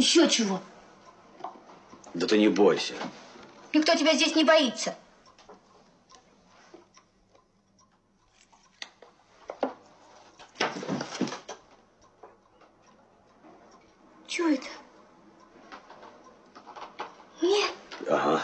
Еще чего? Да ты не бойся. Никто тебя здесь не боится. Чего это? Нет. Ага.